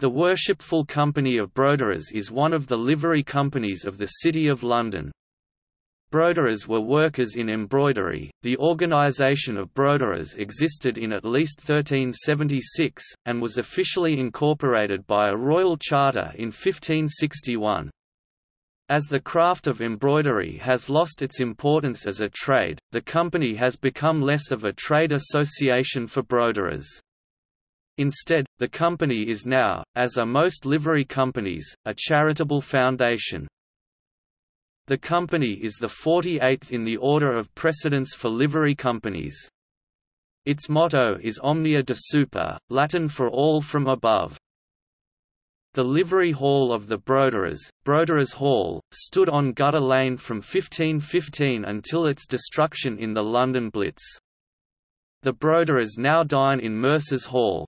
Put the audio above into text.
The Worshipful Company of Broderers is one of the livery companies of the City of London. Broderers were workers in embroidery. The organisation of broderers existed in at least 1376, and was officially incorporated by a royal charter in 1561. As the craft of embroidery has lost its importance as a trade, the company has become less of a trade association for broderers. Instead, the company is now, as are most livery companies, a charitable foundation. The company is the 48th in the order of precedence for livery companies. Its motto is Omnia de Super, Latin for all from above. The livery hall of the Broderers, Broderers Hall, stood on Gutter Lane from 1515 until its destruction in the London Blitz. The Broderers now dine in Mercer's Hall,